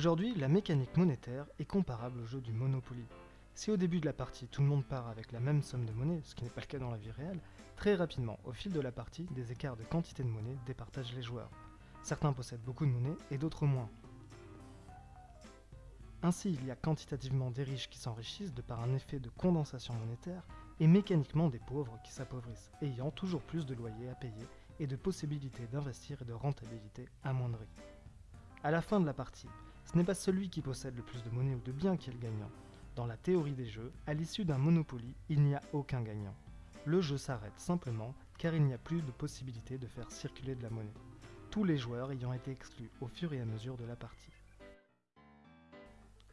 Aujourd'hui, la mécanique monétaire est comparable au jeu du Monopoly. Si au début de la partie tout le monde part avec la même somme de monnaie, ce qui n'est pas le cas dans la vie réelle, très rapidement, au fil de la partie, des écarts de quantité de monnaie départagent les joueurs. Certains possèdent beaucoup de monnaie et d'autres moins. Ainsi, il y a quantitativement des riches qui s'enrichissent de par un effet de condensation monétaire et mécaniquement des pauvres qui s'appauvrissent, ayant toujours plus de loyers à payer et de possibilités d'investir et de rentabilité amoindries. À la fin de la partie, ce n'est pas celui qui possède le plus de monnaie ou de biens qui est le gagnant. Dans la théorie des jeux, à l'issue d'un Monopoly, il n'y a aucun gagnant. Le jeu s'arrête simplement car il n'y a plus de possibilité de faire circuler de la monnaie, tous les joueurs ayant été exclus au fur et à mesure de la partie.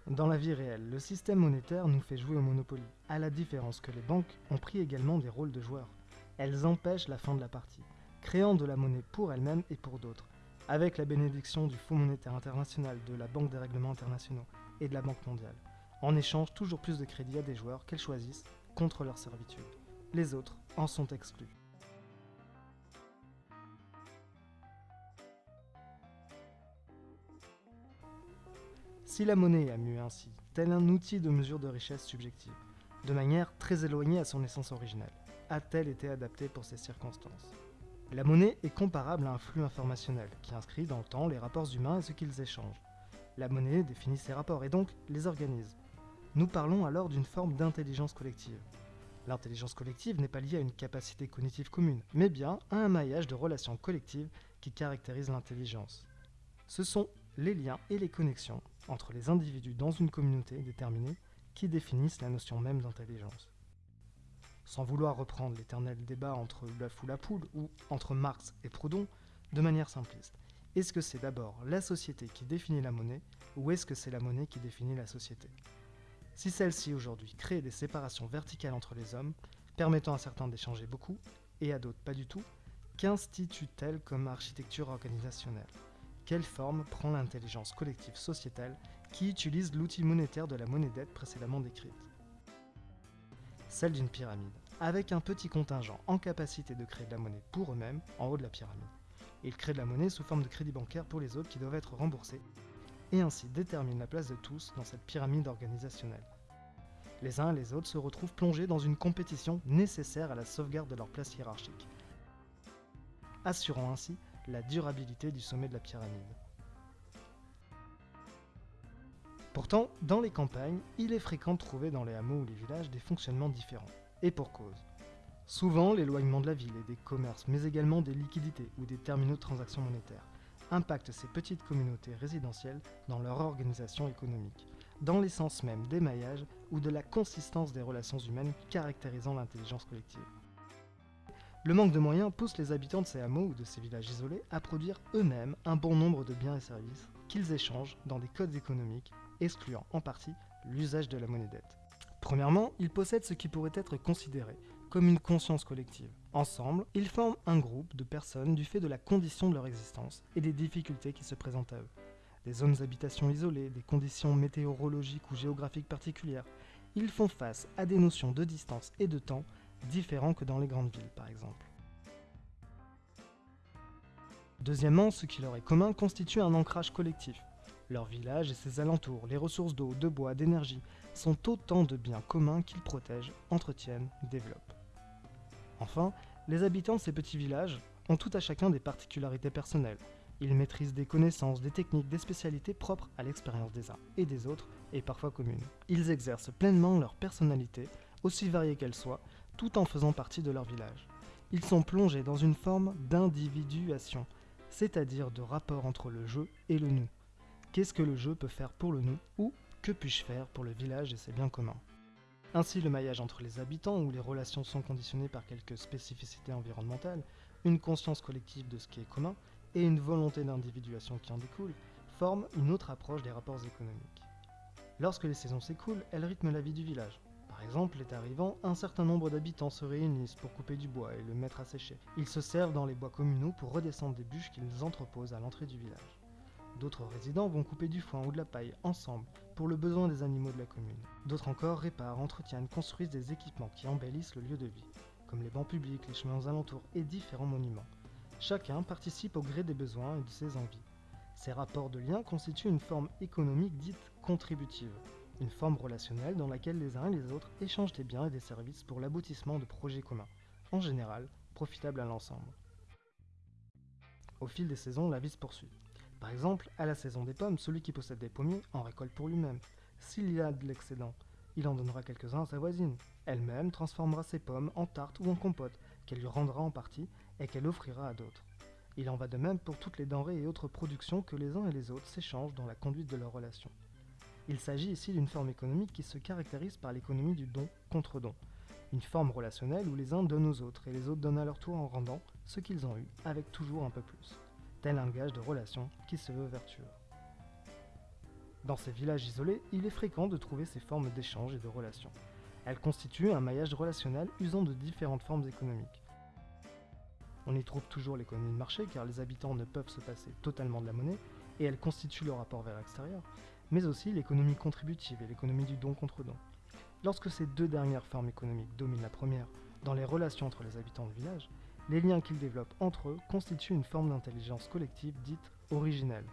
Dans la vie réelle, le système monétaire nous fait jouer au Monopoly, à la différence que les banques ont pris également des rôles de joueurs. Elles empêchent la fin de la partie, créant de la monnaie pour elles-mêmes et pour d'autres, avec la bénédiction du Fonds monétaire international, de la Banque des règlements internationaux et de la Banque mondiale, en échange toujours plus de crédits à des joueurs qu'elles choisissent contre leur servitude. Les autres en sont exclus. Si la monnaie a mué ainsi, tel un outil de mesure de richesse subjective, de manière très éloignée à son essence originelle, a-t-elle été adaptée pour ces circonstances? La monnaie est comparable à un flux informationnel qui inscrit dans le temps les rapports humains et ce qu'ils échangent. La monnaie définit ces rapports et donc les organise. Nous parlons alors d'une forme d'intelligence collective. L'intelligence collective n'est pas liée à une capacité cognitive commune, mais bien à un maillage de relations collectives qui caractérise l'intelligence. Ce sont les liens et les connexions entre les individus dans une communauté déterminée qui définissent la notion même d'intelligence. Sans vouloir reprendre l'éternel débat entre l'œuf ou la poule, ou entre Marx et Proudhon, de manière simpliste, est-ce que c'est d'abord la société qui définit la monnaie, ou est-ce que c'est la monnaie qui définit la société? Si celle-ci aujourd'hui crée des séparations verticales entre les hommes, permettant à certains d'échanger beaucoup, et à d'autres pas du tout, qu'institue-t-elle comme architecture organisationnelle? Quelle forme prend l'intelligence collective sociétale qui utilise l'outil monétaire de la monnaie dette précédemment décrite? Celle d'une pyramide, avec un petit contingent en capacité de créer de la monnaie pour eux-mêmes en haut de la pyramide. Ils créent de la monnaie sous forme de crédit bancaire pour les autres qui doivent être remboursés, et ainsi déterminent la place de tous dans cette pyramide organisationnelle. Les uns et les autres se retrouvent plongés dans une compétition nécessaire à la sauvegarde de leur place hiérarchique, assurant ainsi la durabilité du sommet de la pyramide. Pourtant, dans les campagnes, il est fréquent de trouver dans les hameaux ou les villages des fonctionnements différents, et pour cause. Souvent, l'éloignement de la ville et des commerces, mais également des liquidités ou des terminaux de transactions monétaires, impactent ces petites communautés résidentielles dans leur organisation économique, dans l'essence même des maillages ou de la consistance des relations humaines caractérisant l'intelligence collective. Le manque de moyens pousse les habitants de ces hameaux ou de ces villages isolés à produire eux-mêmes un bon nombre de biens et services qu'ils échangent dans des codes économiques, excluant en partie l'usage de la monnaie dette. Premièrement, ils possèdent ce qui pourrait être considéré comme une conscience collective. Ensemble, ils forment un groupe de personnes du fait de la condition de leur existence et des difficultés qui se présentent à eux. Des zones d'habitation isolées, des conditions météorologiques ou géographiques particulières, ils font face à des notions de distance et de temps différents que dans les grandes villes par exemple. Deuxièmement, ce qui leur est commun constitue un ancrage collectif. Leur village et ses alentours, les ressources d'eau, de bois, d'énergie, sont autant de biens communs qu'ils protègent, entretiennent, développent. Enfin, les habitants de ces petits villages ont tout à chacun des particularités personnelles. Ils maîtrisent des connaissances, des techniques, des spécialités propres à l'expérience des uns et des autres, et parfois communes. Ils exercent pleinement leur personnalité, aussi variée qu'elle soit, tout en faisant partie de leur village. Ils sont plongés dans une forme d'individuation, c'est-à-dire de rapport entre le jeu et le nous. Qu'est-ce que le jeu peut faire pour le nous ou que puis-je faire pour le village et ses biens communs Ainsi, le maillage entre les habitants, où les relations sont conditionnées par quelques spécificités environnementales, une conscience collective de ce qui est commun et une volonté d'individuation qui en découle, forment une autre approche des rapports économiques. Lorsque les saisons s'écoulent, elles rythment la vie du village. Par exemple, l'été arrivant, un certain nombre d'habitants se réunissent pour couper du bois et le mettre à sécher. Ils se servent dans les bois communaux pour redescendre des bûches qu'ils entreposent à l'entrée du village. D'autres résidents vont couper du foin ou de la paille ensemble pour le besoin des animaux de la commune. D'autres encore réparent, entretiennent, construisent des équipements qui embellissent le lieu de vie, comme les bancs publics, les chemins aux alentours et différents monuments. Chacun participe au gré des besoins et de ses envies. Ces rapports de lien constituent une forme économique dite contributive, une forme relationnelle dans laquelle les uns et les autres échangent des biens et des services pour l'aboutissement de projets communs, en général profitables à l'ensemble. Au fil des saisons, la vie se poursuit. Par exemple, à la saison des pommes, celui qui possède des pommiers en récolte pour lui-même. S'il y a de l'excédent, il en donnera quelques-uns à sa voisine. Elle-même transformera ses pommes en tarte ou en compote, qu'elle lui rendra en partie et qu'elle offrira à d'autres. Il en va de même pour toutes les denrées et autres productions que les uns et les autres s'échangent dans la conduite de leurs relations. Il s'agit ici d'une forme économique qui se caractérise par l'économie du don contre don, une forme relationnelle où les uns donnent aux autres et les autres donnent à leur tour en rendant ce qu'ils ont eu avec toujours un peu plus, tel un gage de relation qui se veut vertueux. Dans ces villages isolés, il est fréquent de trouver ces formes d'échange et de relations. Elles constituent un maillage relationnel usant de différentes formes économiques. On y trouve toujours l'économie de marché car les habitants ne peuvent se passer totalement de la monnaie et elle constitue le rapport vers l'extérieur, mais aussi l'économie contributive et l'économie du don contre don. Lorsque ces deux dernières formes économiques dominent la première dans les relations entre les habitants du village, les liens qu'ils développent entre eux constituent une forme d'intelligence collective dite originelle.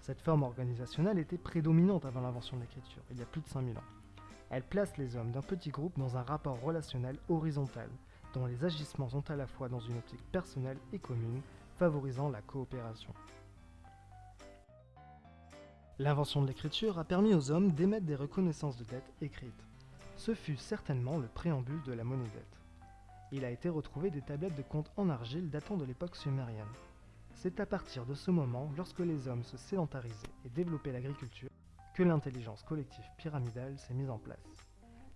Cette forme organisationnelle était prédominante avant l'invention de l'écriture, il y a plus de 5000 ans. Elle place les hommes d'un petit groupe dans un rapport relationnel horizontal, dont les agissements sont à la fois dans une optique personnelle et commune, favorisant la coopération. L'invention de l'écriture a permis aux hommes d'émettre des reconnaissances de dettes écrites. Ce fut certainement le préambule de la monnaie dette. Il a été retrouvé des tablettes de compte en argile datant de l'époque sumérienne. C'est à partir de ce moment, lorsque les hommes se sédentarisaient et développaient l'agriculture, que l'intelligence collective pyramidale s'est mise en place.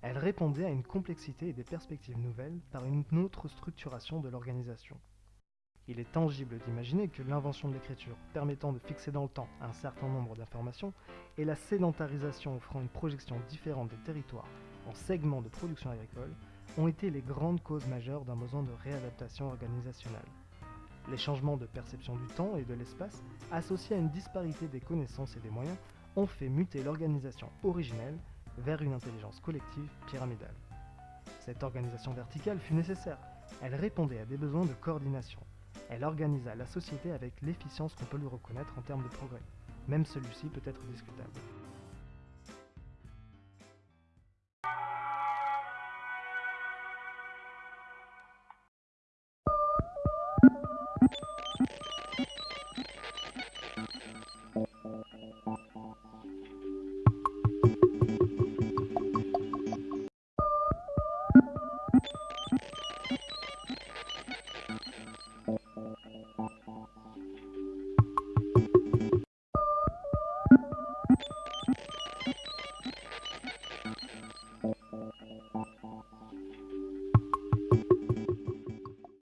Elle répondait à une complexité et des perspectives nouvelles par une autre structuration de l'organisation. Il est tangible d'imaginer que l'invention de l'écriture permettant de fixer dans le temps un certain nombre d'informations et la sédentarisation offrant une projection différente des territoires en segments de production agricole ont été les grandes causes majeures d'un besoin de réadaptation organisationnelle. Les changements de perception du temps et de l'espace, associés à une disparité des connaissances et des moyens, ont fait muter l'organisation originelle vers une intelligence collective pyramidale. Cette organisation verticale fut nécessaire. Elle répondait à des besoins de coordination, elle organisa la société avec l'efficience qu'on peut lui reconnaître en termes de progrès. Même celui-ci peut être discutable.